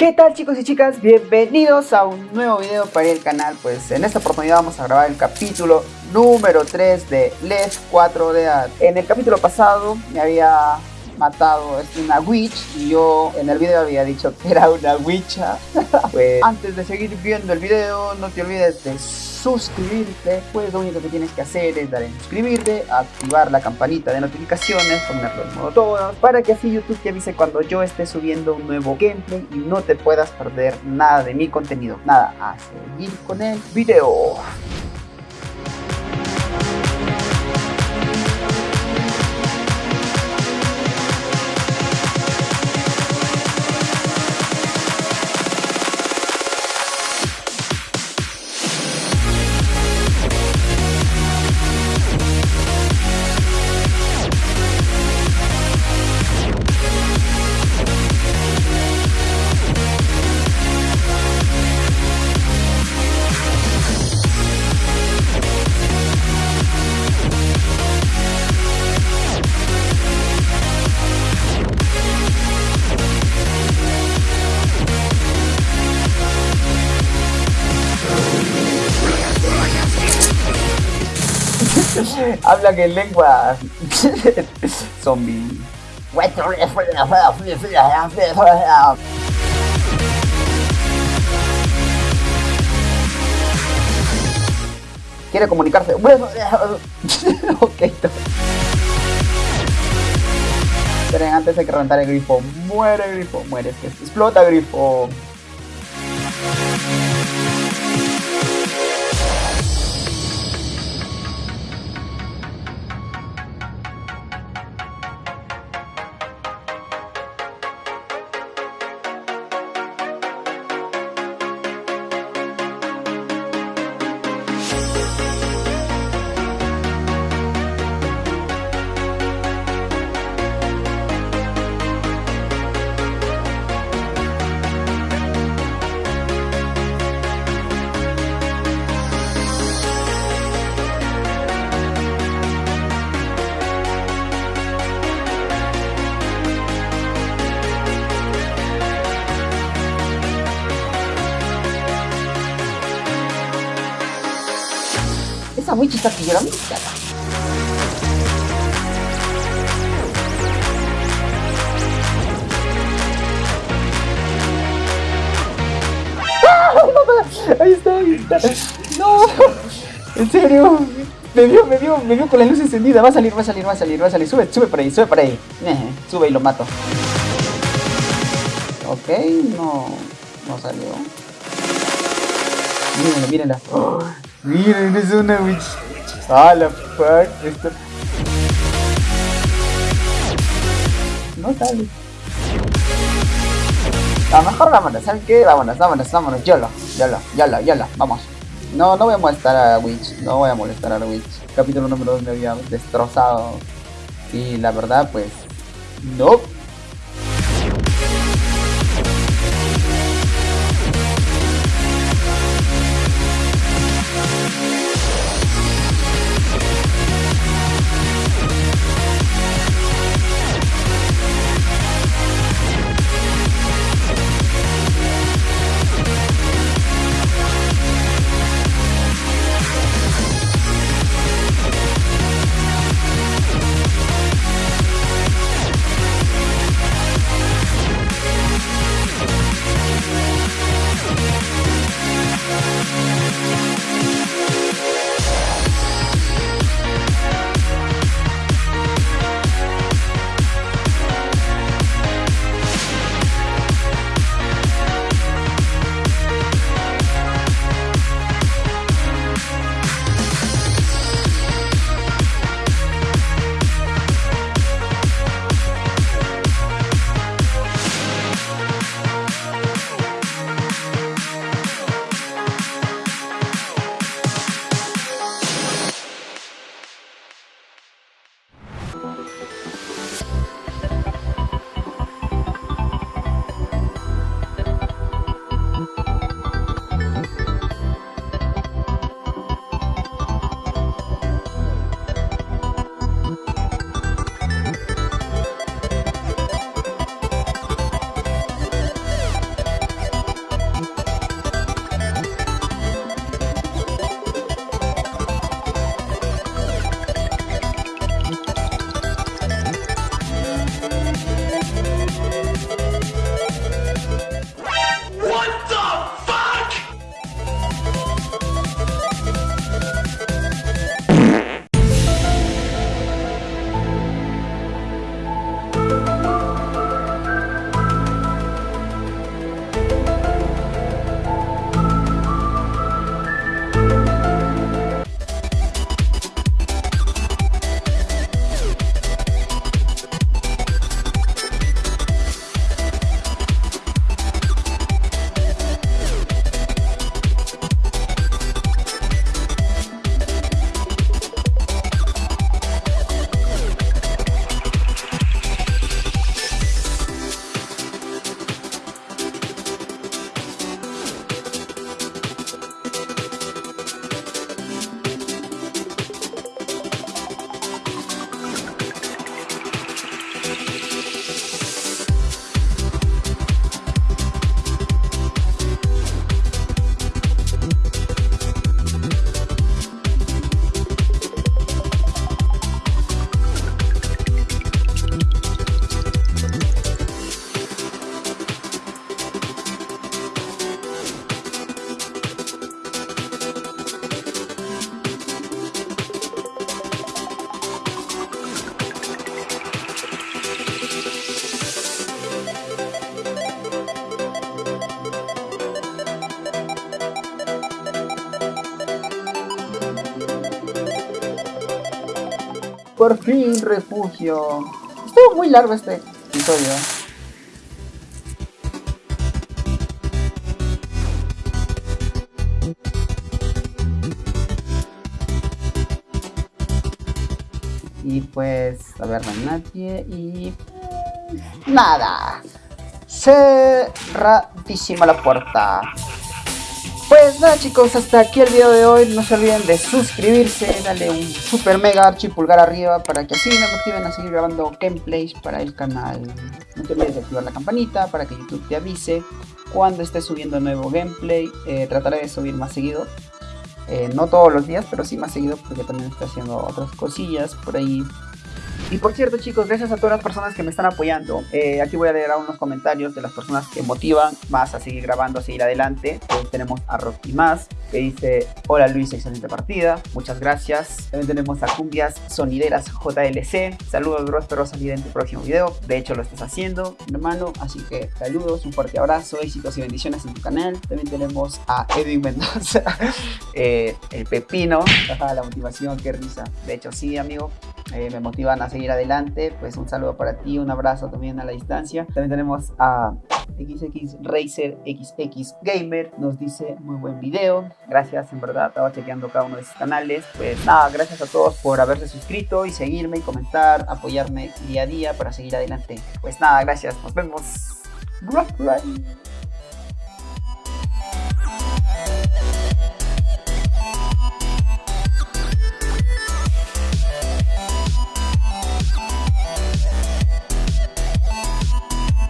¿Qué tal chicos y chicas? Bienvenidos a un nuevo video para el canal Pues en esta oportunidad vamos a grabar el capítulo número 3 de Les 4 de Ad En el capítulo pasado me había matado una witch y yo en el video había dicho que era una witcha Pues antes de seguir viendo el video no te olvides de suscribirte, pues lo único que tienes que hacer es dar en suscribirte, activar la campanita de notificaciones, ponerlo en modo todas, para que así YouTube te avise cuando yo esté subiendo un nuevo gameplay y no te puedas perder nada de mi contenido. Nada, a seguir con el video. Hablan en lengua zombie. Quiere comunicarse. ok. Esperen, antes hay que reventar el grifo. Muere grifo, muere. Explota grifo. Esa witch está llorando. Ahí está, ahí está. No, en serio. Me vio, me vio, me vio con la luz encendida. Va a salir, va a salir, va a salir, va a salir. Sube, sube por ahí, sube por ahí. Sube y lo mato. Ok, no, no salió. Mírenla, mírenla. Oh, miren, es una witch. Ah, la fuck. Esto... No sale. A lo mejor vámonos, ¿saben qué? Vámonos, vámonos, vámonos. Yolo, yolo, yolo, yolo, vamos. No, no voy a molestar a Witch. No voy a molestar a Witch. Capítulo número 2 me había destrozado. Y la verdad, pues. No. Por fin, refugio. Estuvo muy largo este episodio. Y pues, a ver, no hay nadie y... Nada. Cerradísima la puerta. Pues nada chicos, hasta aquí el video de hoy. No se olviden de suscribirse, darle un super mega archi pulgar arriba para que así me motiven a seguir grabando gameplays para el canal. No te olvides de activar la campanita para que YouTube te avise cuando esté subiendo nuevo gameplay. Eh, trataré de subir más seguido. Eh, no todos los días, pero sí más seguido porque también estoy haciendo otras cosillas por ahí y por cierto chicos, gracias a todas las personas que me están apoyando. Eh, aquí voy a leer unos comentarios de las personas que motivan más a seguir grabando, a seguir adelante. tenemos a Rocky Más, que dice, hola Luis, excelente partida, muchas gracias. También tenemos a Cumbias Sonideras JLC, saludos bro, espero salir en tu próximo video. De hecho lo estás haciendo, hermano, así que saludos, un fuerte abrazo, éxitos y bendiciones en tu canal. También tenemos a Edwin Mendoza, eh, el pepino, la motivación, qué risa. De hecho sí, amigo, eh, me motivan a seguir adelante. Pues un saludo para ti, un abrazo también a la distancia. También tenemos a XX Racer XX Gamer, nos dice muy buen video. Gracias, en verdad, estaba chequeando cada uno de sus canales. Pues nada, gracias a todos por haberse suscrito y seguirme y comentar, apoyarme día a día para seguir adelante. Pues nada, gracias, nos vemos.